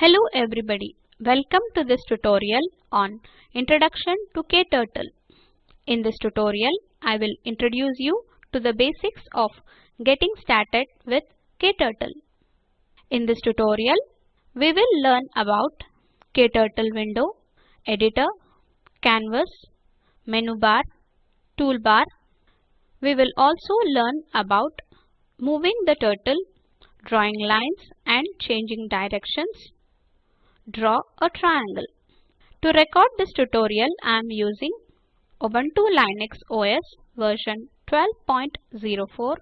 Hello everybody. Welcome to this tutorial on Introduction to KTurtle. In this tutorial, I will introduce you to the basics of getting started with KTurtle. In this tutorial, we will learn about KTurtle window, editor, canvas, menu bar, toolbar. We will also learn about moving the turtle, drawing lines and changing directions. Draw a triangle. To record this tutorial, I am using Ubuntu Linux OS version 12.04,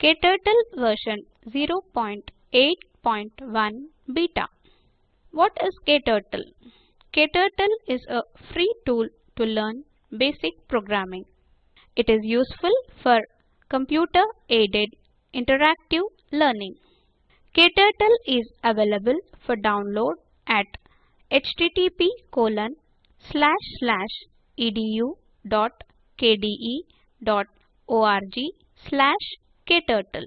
KTurtle version 0.8.1 beta. What is KTurtle? KTurtle is a free tool to learn basic programming. It is useful for computer-aided interactive learning. KTurtle is available for download at http colon slash slash edu.kde.org slash kturtle.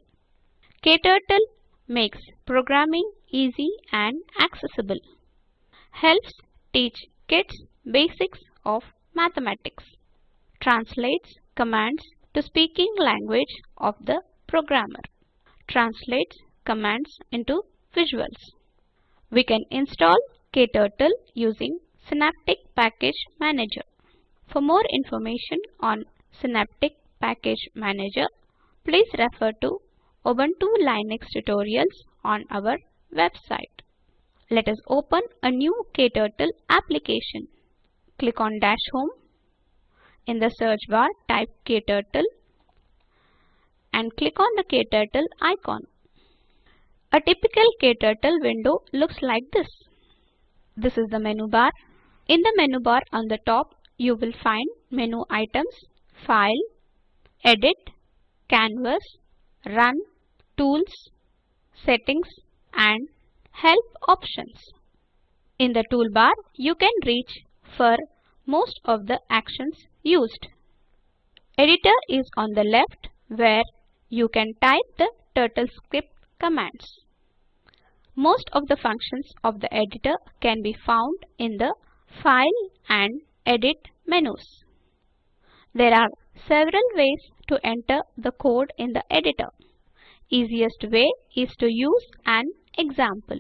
KTurtle makes programming easy and accessible. Helps teach kids basics of mathematics. Translates commands to speaking language of the programmer. Translates commands into visuals. We can install KTurtle using Synaptic Package Manager. For more information on Synaptic Package Manager, please refer to Ubuntu Linux tutorials on our website. Let us open a new KTurtle application. Click on Dash Home. In the search bar, type KTurtle and click on the KTurtle icon. A typical KTurtle window looks like this. This is the menu bar. In the menu bar on the top, you will find menu items, File, Edit, Canvas, Run, Tools, Settings and Help options. In the toolbar, you can reach for most of the actions used. Editor is on the left where you can type the TurtleScript commands. Most of the functions of the editor can be found in the File and Edit menus. There are several ways to enter the code in the editor. Easiest way is to use an example.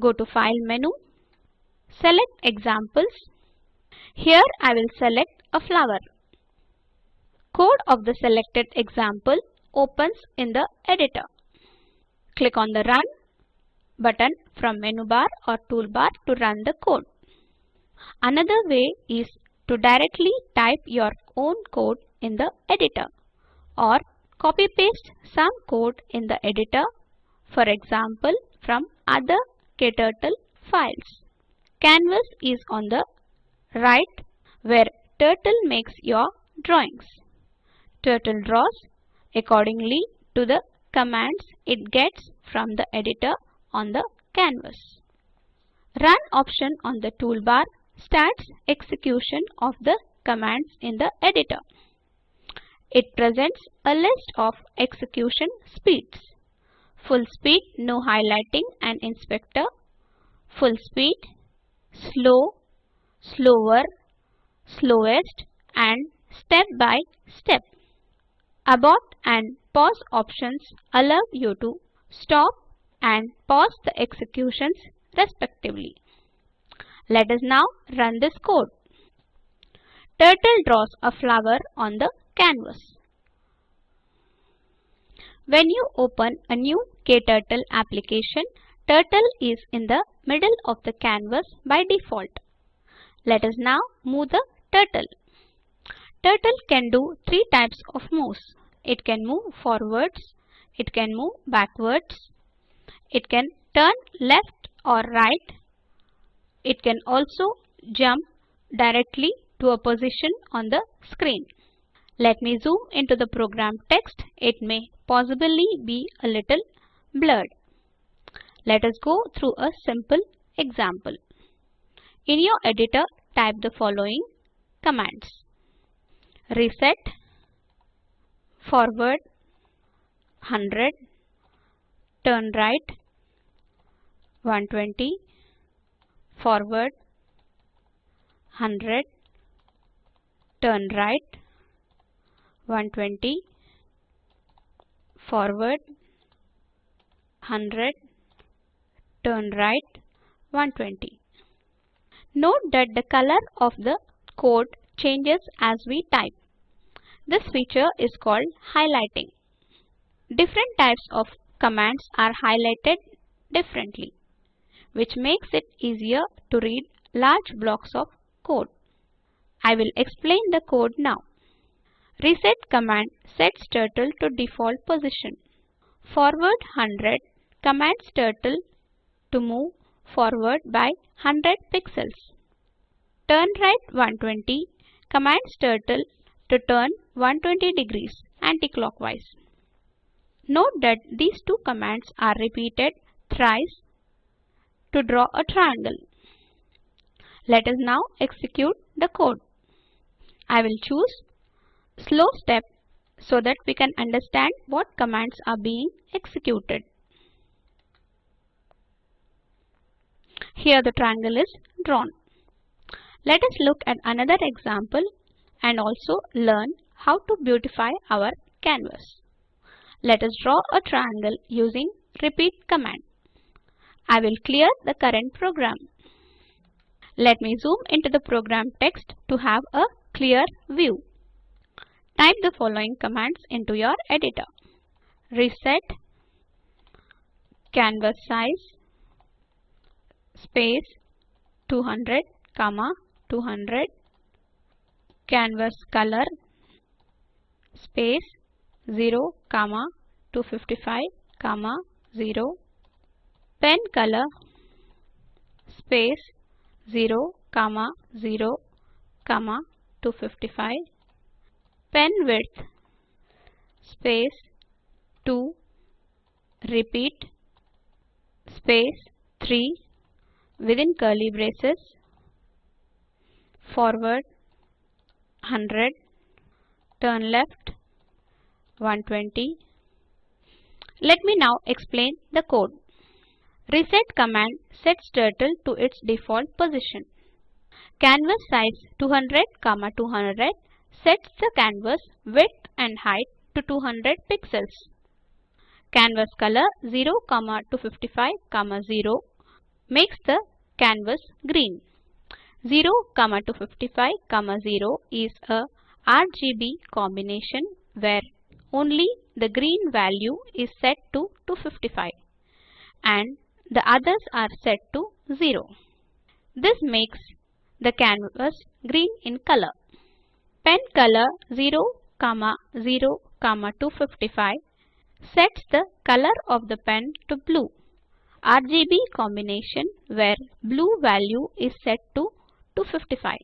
Go to File menu, select Examples. Here I will select a flower. Code of the selected example opens in the editor. Click on the Run button from menu bar or toolbar to run the code. Another way is to directly type your own code in the editor or copy paste some code in the editor for example from other KTurtle files. Canvas is on the right where Turtle makes your drawings. Turtle draws accordingly to the commands it gets from the editor on the canvas. Run option on the toolbar starts execution of the commands in the editor. It presents a list of execution speeds. Full speed, no highlighting and inspector. Full speed, slow, slower, slowest and step by step. Abort and pause options allow you to stop and pause the executions respectively. Let us now run this code. Turtle draws a flower on the canvas. When you open a new KTurtle application, Turtle is in the middle of the canvas by default. Let us now move the turtle. Turtle can do three types of moves. It can move forwards, it can move backwards, it can turn left or right. It can also jump directly to a position on the screen. Let me zoom into the program text. It may possibly be a little blurred. Let us go through a simple example. In your editor, type the following commands. Reset, forward, 100, turn right, 120 forward 100 turn right 120 forward 100 turn right 120 Note that the color of the code changes as we type. This feature is called highlighting. Different types of commands are highlighted differently, which makes it easier to read large blocks of code. I will explain the code now. Reset command sets turtle to default position. Forward 100 commands turtle to move forward by 100 pixels. Turn right 120 commands turtle to turn 120 degrees anticlockwise. Note that these two commands are repeated thrice to draw a triangle. Let us now execute the code. I will choose slow step so that we can understand what commands are being executed. Here the triangle is drawn. Let us look at another example and also learn how to beautify our canvas. Let us draw a triangle using repeat command. I will clear the current program. Let me zoom into the program text to have a clear view. Type the following commands into your editor. Reset canvas size space 200 comma 200 canvas color space 0 comma 255 comma 0 pen color space 0 comma 0 comma 255 pen width space 2 repeat space 3 within curly braces. Forward 100 turn left 120. Let me now explain the code. Reset command sets turtle to its default position. Canvas size 200, comma 200 sets the canvas width and height to 200 pixels. Canvas color 0, comma 255, 0 makes the canvas green. 0, comma 255, 0 is a RGB combination where only the green value is set to 255 and the others are set to 0. This makes the canvas green in color. Pen color 0, comma 0, comma 255 sets the color of the pen to blue. RGB combination where blue value is set to 255.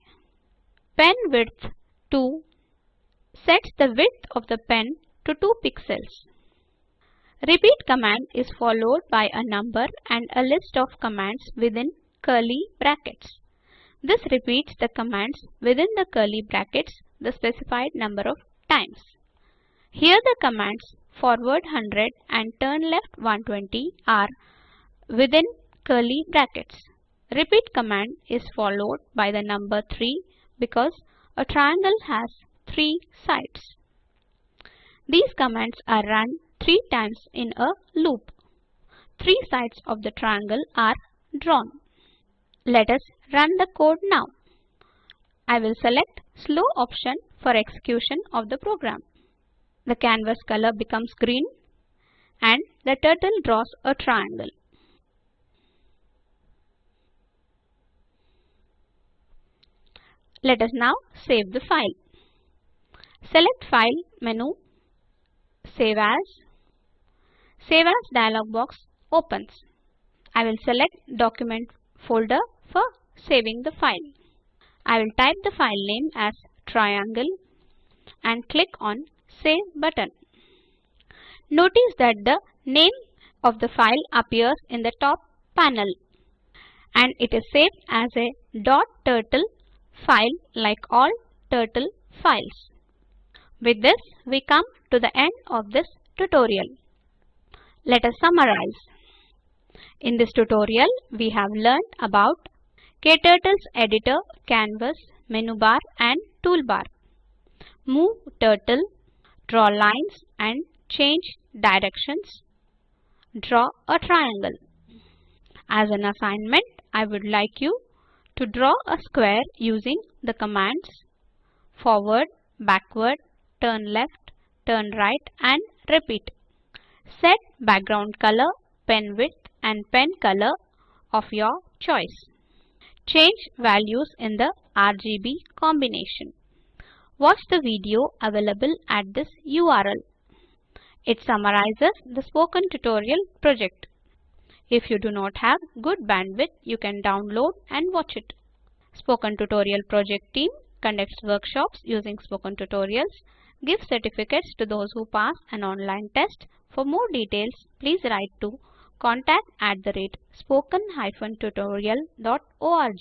Pen width 2 sets the width of the pen to 2 pixels. Repeat command is followed by a number and a list of commands within curly brackets. This repeats the commands within the curly brackets the specified number of times. Here the commands forward 100 and turn left 120 are within curly brackets. Repeat command is followed by the number 3 because a triangle has 3 sides. These commands are run three times in a loop. Three sides of the triangle are drawn. Let us run the code now. I will select slow option for execution of the program. The canvas color becomes green and the turtle draws a triangle. Let us now save the file. Select File menu Save as. Save as dialog box opens. I will select document folder for saving the file. I will type the file name as triangle and click on save button. Notice that the name of the file appears in the top panel and it is saved as a .turtle file like all turtle files. With this, we come to the end of this tutorial. Let us summarize. In this tutorial, we have learned about KTurtle's editor, canvas, menu bar and toolbar. Move turtle, draw lines and change directions. Draw a triangle. As an assignment, I would like you to draw a square using the commands forward, backward, turn left, turn right and repeat. Set background color, pen width and pen color of your choice. Change values in the RGB combination. Watch the video available at this URL. It summarizes the spoken tutorial project. If you do not have good bandwidth, you can download and watch it. Spoken Tutorial project team conducts workshops using spoken tutorials, gives certificates to those who pass an online test. For more details, please write to contact at the rate spoken-tutorial.org.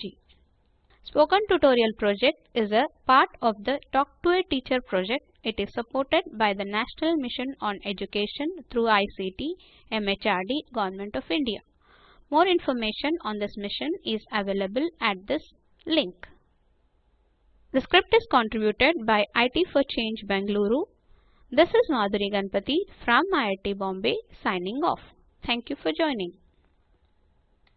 Spoken Tutorial project is a part of the Talk to a Teacher project. It is supported by the National Mission on Education through ICT, MHRD, Government of India. More information on this mission is available at this link. The script is contributed by IT for Change Bangalore. This is Madhuri Ganpati from IIT Bombay signing off. Thank you for joining.